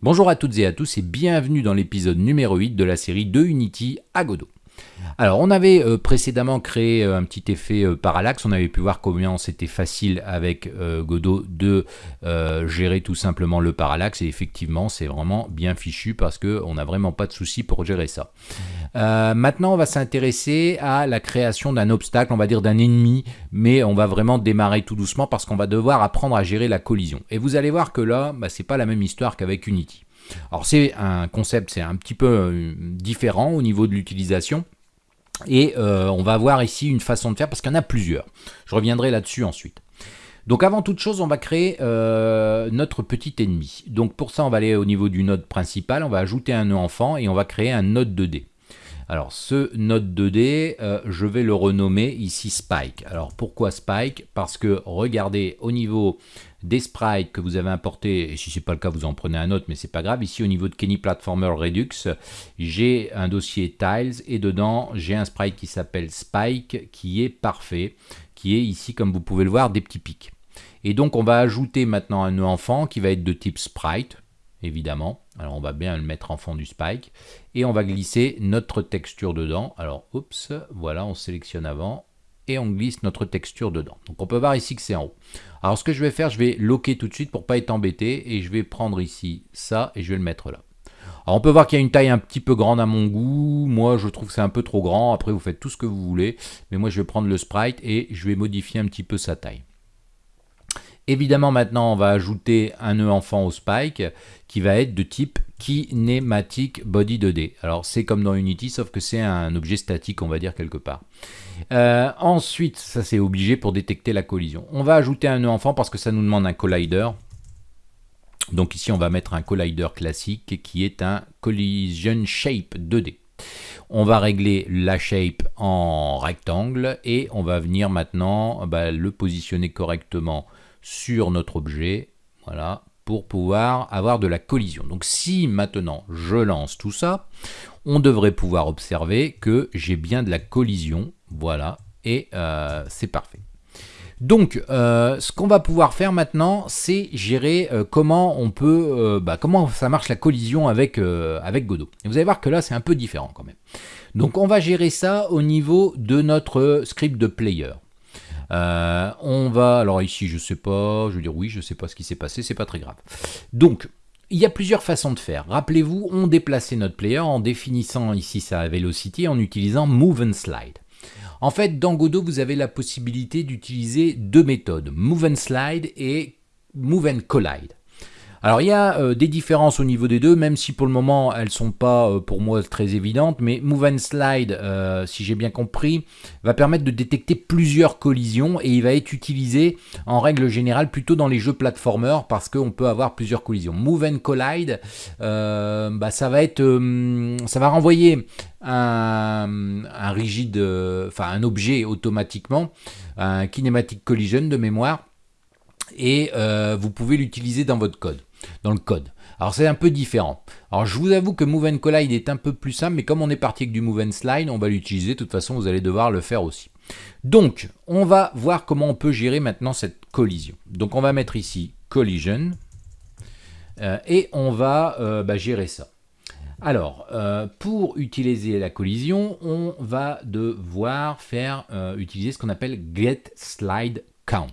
Bonjour à toutes et à tous et bienvenue dans l'épisode numéro 8 de la série de Unity à Godot. Alors on avait euh, précédemment créé euh, un petit effet euh, parallaxe, on avait pu voir combien c'était facile avec Godot de gérer tout simplement le parallaxe et effectivement c'est vraiment bien fichu parce qu'on n'a vraiment pas de souci pour gérer ça. maintenant on va s'intéresser à la création d'un obstacle, on va dire d'un ennemi, mais on va vraiment démarrer tout doucement parce qu'on va devoir apprendre à gérer la collision. Et vous allez voir que là, bah, c'est pas la même histoire qu'avec Unity. Alors c'est un concept, c'est un petit peu différent au niveau de l'utilisation. Et euh, on va voir ici une façon de faire parce qu'il y en a plusieurs. Je reviendrai là-dessus ensuite. Donc avant toute chose, on va créer euh, notre petit ennemi. Donc pour ça, on va aller au niveau du node principal, on va ajouter un nœud enfant et on va créer un node 2D. Alors ce node 2D, euh, je vais le renommer ici Spike. Alors pourquoi Spike? Parce que regardez au niveau des sprites que vous avez importés, et si ce n'est pas le cas, vous en prenez un autre, mais c'est pas grave. Ici, au niveau de Kenny Platformer Redux, j'ai un dossier Tiles, et dedans, j'ai un sprite qui s'appelle Spike, qui est parfait, qui est ici, comme vous pouvez le voir, des petits pics. Et donc, on va ajouter maintenant un nœud enfant qui va être de type sprite, évidemment. Alors on va bien le mettre en fond du spike. Et on va glisser notre texture dedans. Alors, oups, voilà, on sélectionne avant. Et on glisse notre texture dedans. Donc on peut voir ici que c'est en haut. Alors ce que je vais faire, je vais loquer tout de suite pour pas être embêté. Et je vais prendre ici ça et je vais le mettre là. Alors on peut voir qu'il y a une taille un petit peu grande à mon goût. Moi je trouve que c'est un peu trop grand. Après vous faites tout ce que vous voulez. Mais moi je vais prendre le sprite et je vais modifier un petit peu sa taille. Évidemment, maintenant, on va ajouter un nœud enfant au spike qui va être de type kinematic body 2D. Alors, c'est comme dans Unity, sauf que c'est un objet statique, on va dire, quelque part. Euh, ensuite, ça c'est obligé pour détecter la collision. On va ajouter un nœud enfant parce que ça nous demande un collider. Donc ici, on va mettre un collider classique qui est un collision shape 2D. On va régler la shape en rectangle et on va venir maintenant bah, le positionner correctement sur notre objet, voilà, pour pouvoir avoir de la collision. Donc si maintenant je lance tout ça, on devrait pouvoir observer que j'ai bien de la collision, voilà, et euh, c'est parfait. Donc, euh, ce qu'on va pouvoir faire maintenant, c'est gérer euh, comment on peut, bah, comment ça marche la collision avec, avec Godot. Et vous allez voir que là, c'est un peu différent quand même. Donc, on va gérer ça au niveau de notre script de player. Euh, on va, alors ici je sais pas, je veux dire oui, je sais pas ce qui s'est passé, c'est pas très grave. Donc, il y a plusieurs façons de faire. Rappelez-vous, on déplaçait notre player en définissant ici sa velocity en utilisant move and slide. En fait, dans Godot, vous avez la possibilité d'utiliser deux méthodes, move and slide et move and collide. Alors il y a euh, des différences au niveau des deux, même si pour le moment elles ne sont pas euh, pour moi très évidentes, mais Move and Slide, euh, si j'ai bien compris, va permettre de détecter plusieurs collisions et il va être utilisé en règle générale plutôt dans les jeux platformers parce qu'on peut avoir plusieurs collisions. Move and Collide, bah, ça va être, ça va renvoyer un rigide, enfin un objet automatiquement, un kinematic collision de mémoire et vous pouvez l'utiliser dans votre code dans le code. Alors c'est un peu différent. Alors je vous avoue que Move and Collide est un peu plus simple, mais comme on est parti avec du Move and Slide, on va l'utiliser. De toute façon, vous allez devoir le faire aussi. Donc, on va voir comment on peut gérer maintenant cette collision. Donc on va mettre ici Collision, euh, et on va euh, bah, gérer ça. Alors, euh, pour utiliser la collision, on va devoir faire utiliser ce qu'on appelle Slide count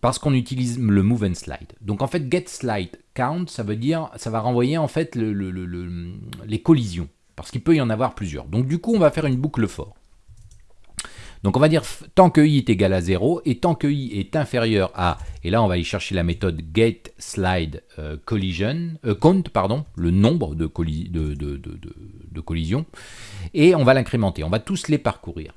parce qu'on utilise le move and slide. Donc en fait, get slide count, ça veut dire, ça va renvoyer en fait les collisions, parce qu'il peut y en avoir plusieurs. Donc du coup, on va faire une boucle for. Donc on va dire tant que i est égal à 0 et tant que i est inférieur à, et là on va aller chercher la méthode get slide euh, collision, euh, count, pardon, le nombre de collisions, et on va l'incrémenter, on va tous les parcourir.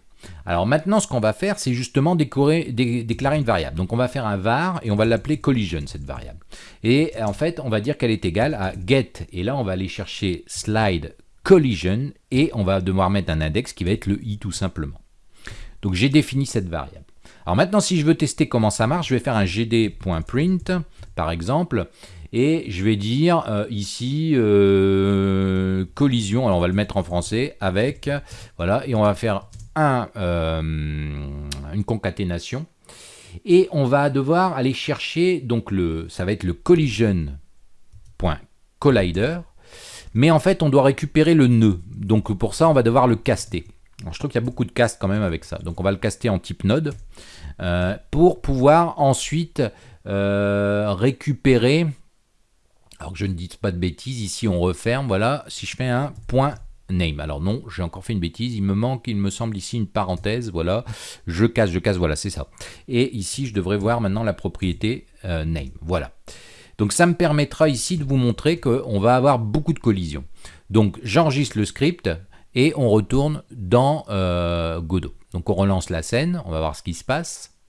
Alors maintenant, ce qu'on va faire, c'est justement déclarer une variable. Donc on va faire un var et on va l'appeler collision, cette variable. Et en fait, on va dire qu'elle est égale à get. Et là, on va aller chercher slide collision et on va devoir mettre un index qui va être le i tout simplement. Donc j'ai défini cette variable. Alors maintenant, si je veux tester comment ça marche, je vais faire un gd.print, par exemple, et je vais dire euh, ici euh, collision, alors on va le mettre en français, avec, voilà, et on va faire euh, une concaténation. Et on va devoir aller chercher, donc le, ça va être le collision.count, collider, mais en fait on doit récupérer le nœud. Donc pour ça on va devoir le caster. je trouve qu'il y a beaucoup de cast quand même avec ça. Donc on va le caster en type node euh, pour pouvoir ensuite euh, récupérer. Alors que je ne dis pas de bêtises, ici on referme, voilà, si je fais un point name. Alors non, j'ai encore fait une bêtise, il me manque, il me semble ici une parenthèse, voilà, je casse, je casse, voilà, c'est ça. Et ici, je devrais voir maintenant la propriété euh, name, voilà. Donc ça me permettra ici de vous montrer qu'on va avoir beaucoup de collisions. Donc j'enregistre le script et on retourne dans euh, Godot. Donc on relance la scène, on va voir ce qui se passe.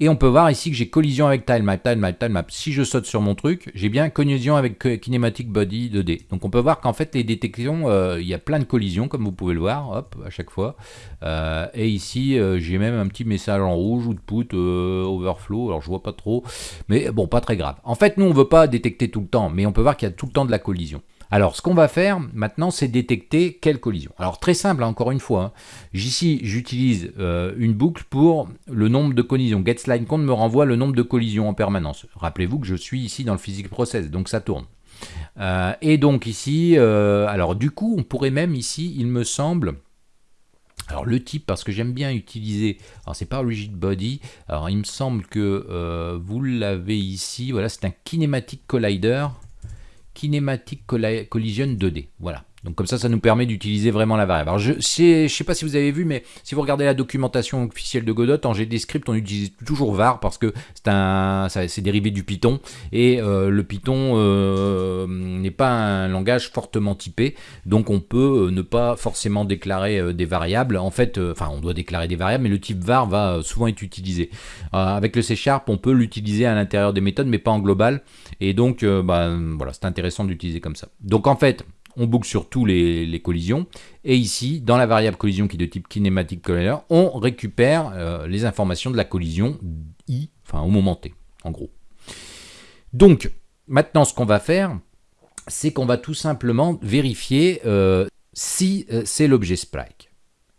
Et on peut voir ici que j'ai collision avec tilemap, tilemap, tilemap. Si je saute sur mon truc, j'ai bien collision avec kinematic body 2D. Donc on peut voir qu'en fait les détections, euh, il y a plein de collisions comme vous pouvez le voir, hop, à chaque fois. Euh, et ici, euh, j'ai même un petit message en rouge, ou de overflow, alors je vois pas trop, mais bon, pas très grave. En fait, nous on veut pas détecter tout le temps, mais on peut voir qu'il y a tout le temps de la collision. Alors, ce qu'on va faire maintenant, c'est détecter quelle collision. Alors, très simple, hein, encore une fois. Hein. Ici, j'utilise euh, une boucle pour le nombre de collisions. GetSlideCount me renvoie le nombre de collisions en permanence. Rappelez-vous que je suis ici dans le physics process, donc ça tourne. Euh, et donc ici, euh, alors du coup, on pourrait même ici, il me semble, alors le type, parce que j'aime bien utiliser, alors c'est pas rigid body, alors il me semble que vous l'avez ici, voilà, c'est un kinematic collider, Kinematic Collision 2D. Voilà. Donc comme ça, ça nous permet d'utiliser vraiment la variable. Alors je ne sais pas si vous avez vu, mais si vous regardez la documentation officielle de Godot, en GDScript, on utilise toujours var parce que c'est dérivé du Python et euh, le Python euh, n'est pas un langage fortement typé, donc on peut euh, ne pas forcément déclarer des variables. En fait, enfin, on doit déclarer des variables, mais le type var va souvent être utilisé. avec le C Sharp, on peut l'utiliser à l'intérieur des méthodes, mais pas en global. Et donc, bah, voilà, c'est intéressant d'utiliser comme ça. Donc en fait, on boucle sur tous les, collisions. Et ici, dans la variable collision qui est de type kinematic collider, on récupère euh, les informations de la collision i, enfin au moment t, en gros. Donc, maintenant, ce qu'on va faire, c'est qu'on va tout simplement vérifier euh, si euh, c'est l'objet Spike.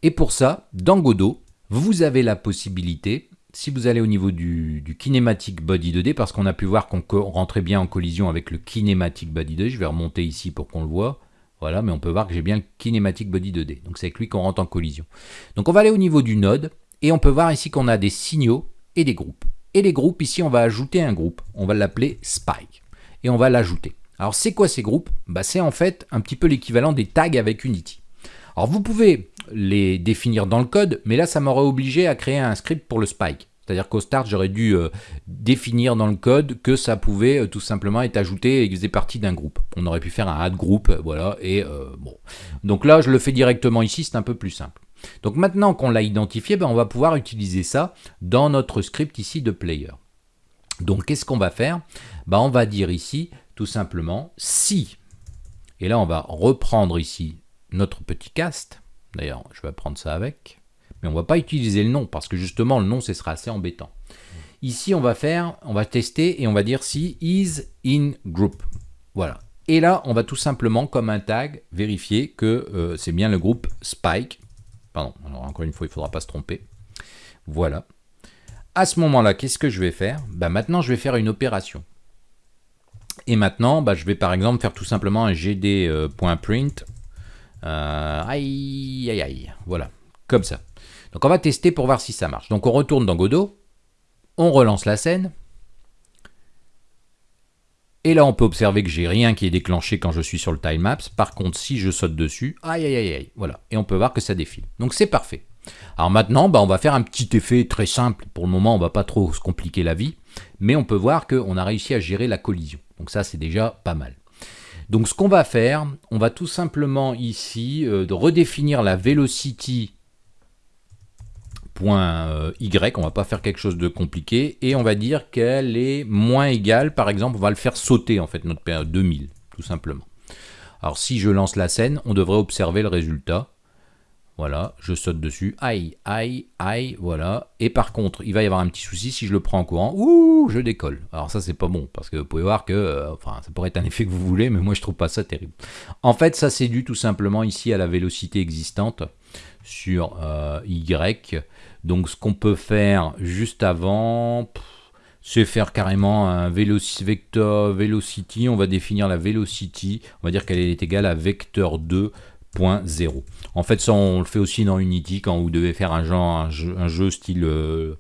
Et pour ça, dans Godot, vous avez la possibilité, si vous allez au niveau du, du kinematic body 2D, parce qu'on a pu voir qu'on rentrait bien en collision avec le kinematic body 2D, je vais remonter ici pour qu'on le voit, voilà, mais on peut voir que j'ai bien le Kinematic Body 2D. Donc c'est avec lui qu'on rentre en collision. Donc on va aller au niveau du node, et on peut voir ici qu'on a des signaux et des groupes. Et les groupes, ici on va ajouter un groupe. On va l'appeler Spike. Et on va l'ajouter. Alors c'est quoi ces groupes? Bah, C'est en fait un petit peu l'équivalent des tags avec Unity. Alors vous pouvez les définir dans le code, mais là ça m'aurait obligé à créer un script pour le Spike. C'est-à-dire qu'au start, j'aurais dû euh, définir dans le code que ça pouvait euh, tout simplement être ajouté et que faisait partie d'un groupe. On aurait pu faire un add group, voilà, et euh, bon. Donc là, je le fais directement ici, c'est un peu plus simple. Donc maintenant qu'on l'a identifié, ben, on va pouvoir utiliser ça dans notre script ici de player. Donc qu'est-ce qu'on va faire? Ben, On va dire ici, tout simplement, si, et là on va reprendre ici notre petit cast, d'ailleurs je vais prendre ça avec, on ne va pas utiliser le nom, parce que justement, le nom, ce sera assez embêtant. Ici, on va faire, on va tester et on va dire si is in group. Voilà. Et là, on va tout simplement, comme un tag, vérifier que euh, c'est bien le groupe Spike. Pardon, encore une fois, il ne faudra pas se tromper. Voilà. À ce moment-là, qu'est-ce que je vais faire? Bah, Maintenant, je vais faire une opération. Et maintenant, bah, je vais par exemple faire tout simplement un gd.print. Euh, euh, aïe, aïe, aïe. Voilà, comme ça. Donc on va tester pour voir si ça marche. Donc on retourne dans Godot, on relance la scène, et là on peut observer que j'ai rien qui est déclenché quand je suis sur le timemaps. Par contre, si je saute dessus, aïe aïe aïe aïe, voilà, et on peut voir que ça défile. Donc c'est parfait. Alors maintenant, bah, on va faire un petit effet très simple. Pour le moment, on va pas trop se compliquer la vie, mais on peut voir qu'on a réussi à gérer la collision. Donc ça, c'est déjà pas mal. Donc ce qu'on va faire, on va tout simplement ici euh, redéfinir la velocity point euh, Y, on va pas faire quelque chose de compliqué, et on va dire qu'elle est moins égale, par exemple, on va le faire sauter, en fait, notre période 2000, tout simplement. Alors si je lance la scène, on devrait observer le résultat. Voilà, je saute dessus, aïe, aïe, aïe, voilà. Et par contre, il va y avoir un petit souci si je le prends en courant, ouh, je décolle. Alors ça, c'est pas bon, parce que vous pouvez voir que, euh, enfin, ça pourrait être un effet que vous voulez, mais moi, je trouve pas ça terrible. En fait, ça, c'est dû tout simplement ici à la vélocité existante sur euh, Y. Donc ce qu'on peut faire juste avant, c'est faire carrément un vector velocity. On va définir la velocity. On va dire qu'elle est égale à vecteur 2.0. En fait, ça, on le fait aussi dans Unity quand vous devez faire un, genre, un, jeu, style euh,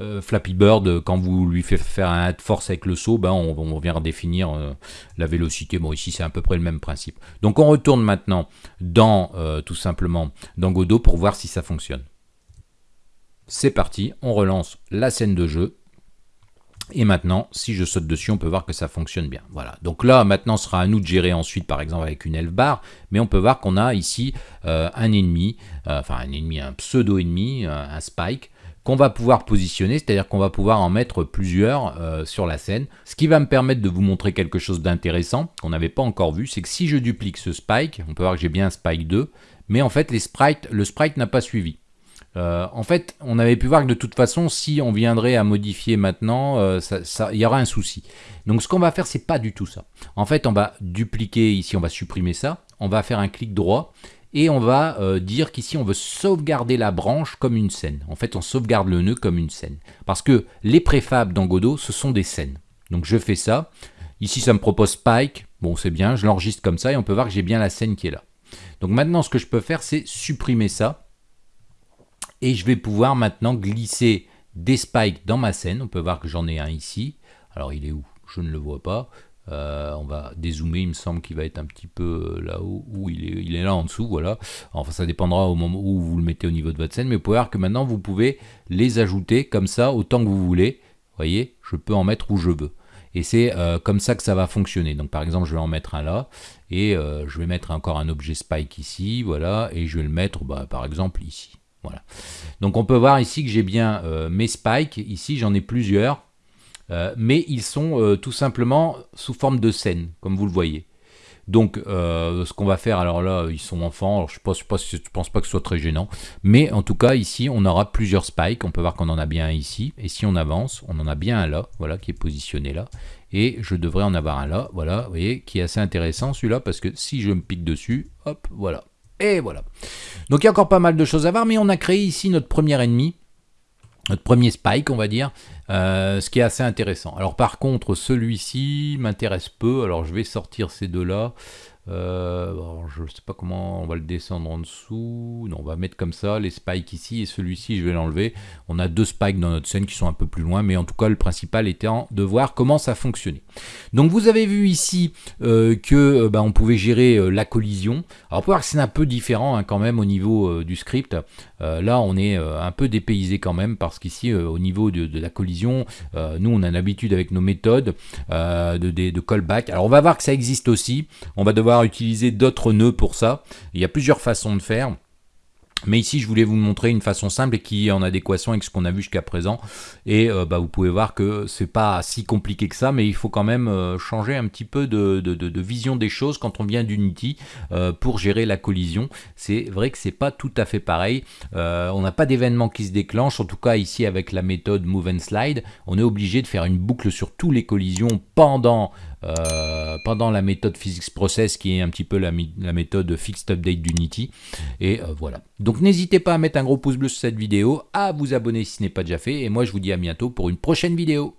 euh, Flappy Bird. Quand vous lui faites faire un add force avec le saut, ben, on, vient redéfinir euh, la vélocité. Bon, ici, c'est à peu près le même principe. Donc, on retourne maintenant dans, tout simplement, dans Godot pour voir si ça fonctionne. C'est parti, on relance la scène de jeu. Et maintenant, si je saute dessus, on peut voir que ça fonctionne bien. Voilà. Donc là, maintenant, ce sera à nous de gérer ensuite, par exemple, avec une elf bar. Mais on peut voir qu'on a ici euh, un ennemi, euh, enfin un ennemi, un pseudo-ennemi, euh, un spike, qu'on va pouvoir positionner, c'est-à-dire qu'on va pouvoir en mettre plusieurs sur la scène. Ce qui va me permettre de vous montrer quelque chose d'intéressant, qu'on n'avait pas encore vu, c'est que si je duplique ce spike, on peut voir que j'ai bien spike 2, mais en fait, les sprites, le sprite n'a pas suivi. Euh, en fait, on avait pu voir que de toute façon, si on viendrait à modifier maintenant, il euh, y aura un souci. Donc ce qu'on va faire, c'est pas du tout ça. En fait, on va dupliquer ici, on va supprimer ça, on va faire un clic droit, et on va euh, dire qu'ici, on veut sauvegarder la branche comme une scène. En fait, on sauvegarde le nœud comme une scène. Parce que les préfabs dans Godot, ce sont des scènes. Donc je fais ça. Ici, ça me propose Spike. Bon, c'est bien, je l'enregistre comme ça, et on peut voir que j'ai bien la scène qui est là. Donc maintenant, ce que je peux faire, c'est supprimer ça et je vais pouvoir maintenant glisser des spikes dans ma scène. On peut voir que j'en ai un ici. Alors il est où? Je ne le vois pas. Euh, on va dézoomer, il me semble qu'il va être un petit peu euh, là-haut, où il est, là en dessous, voilà. Enfin, ça dépendra au moment où vous le mettez au niveau de votre scène, mais vous pouvez voir que maintenant, vous pouvez les ajouter comme ça, autant que vous voulez. Voyez, je peux en mettre où je veux. Et c'est euh, comme ça que ça va fonctionner. Donc par exemple, je vais en mettre un là, et je vais mettre encore un objet spike ici, voilà, et je vais le mettre, bah, par exemple, ici. Voilà. Donc on peut voir ici que j'ai bien mes spikes. Ici j'en ai plusieurs. Euh, mais ils sont euh, tout simplement sous forme de scène, comme vous le voyez. Donc, ce qu'on va faire, alors là, ils sont enfants, je ne pense, pas, pense pas que ce soit très gênant, mais en tout cas, ici, on aura plusieurs spikes, on peut voir qu'on en a bien un ici, et si on avance, on en a bien un là, voilà, qui est positionné là, et je devrais en avoir un là, voilà, vous voyez, qui est assez intéressant celui-là, parce que si je me pique dessus, hop, voilà, et voilà. Donc il y a encore pas mal de choses à voir, mais on a créé ici notre premier ennemi, notre premier spike, on va dire, euh, ce qui est assez intéressant. Alors par contre, celui-ci m'intéresse peu, alors je vais sortir ces deux-là. Euh, je ne sais pas comment on va le descendre en dessous. On va mettre comme ça les spikes ici et celui-ci, je vais l'enlever. On a deux spikes dans notre scène qui sont un peu plus loin, mais en tout cas, le principal étant de voir comment ça fonctionnait. Donc, vous avez vu ici euh, que euh, bah, on pouvait gérer la collision. Alors, pour voir que c'est un peu différent hein, quand même au niveau du script. là, on est un peu dépaysé quand même parce qu'ici, au niveau de, la collision, nous, on a l'habitude avec nos méthodes de, de, de callback. Alors, on va voir que ça existe aussi. On va devoir utiliser d'autres nœuds pour ça. Il y a plusieurs façons de faire. Mais ici, je voulais vous montrer une façon simple et qui est en adéquation avec ce qu'on a vu jusqu'à présent. Et euh, bah, vous pouvez voir que c'est pas si compliqué que ça, mais il faut quand même euh, changer un petit peu de, vision des choses quand on vient d'Unity euh, pour gérer la collision. C'est vrai que c'est pas tout à fait pareil. on n'a pas d'événement qui se déclenche. En tout cas, ici, avec la méthode Move and Slide, on est obligé de faire une boucle sur tous les collisions pendant euh, pendant la méthode Physics Process qui est un petit peu la, méthode Fixed Update d'Unity. Et euh, voilà. Donc n'hésitez pas à mettre un gros pouce bleu sur cette vidéo, à vous abonner si ce n'est pas déjà fait, et moi je vous dis à bientôt pour une prochaine vidéo.